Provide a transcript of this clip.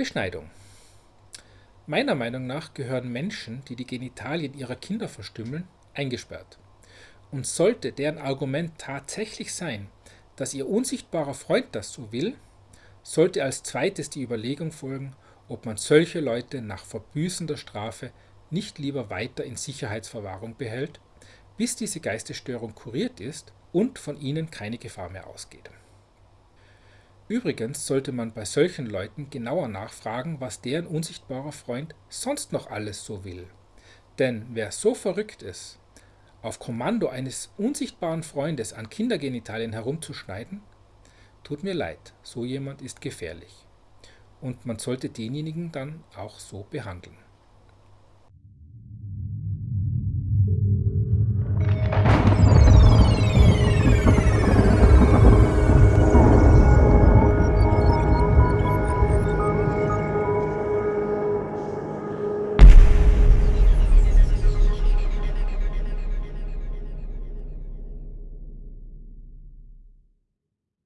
Beschneidung. Meiner Meinung nach gehören Menschen, die die Genitalien ihrer Kinder verstümmeln, eingesperrt. Und sollte deren Argument tatsächlich sein, dass ihr unsichtbarer Freund das so will, sollte als zweites die Überlegung folgen, ob man solche Leute nach Verbüßen der Strafe nicht lieber weiter in Sicherheitsverwahrung behält, bis diese Geistesstörung kuriert ist und von ihnen keine Gefahr mehr ausgeht. Übrigens sollte man bei solchen Leuten genauer nachfragen, was deren unsichtbarer Freund sonst noch alles so will. Denn wer so verrückt ist, auf Kommando eines unsichtbaren Freundes an Kindergenitalien herumzuschneiden, tut mir leid, so jemand ist gefährlich. Und man sollte denjenigen dann auch so behandeln.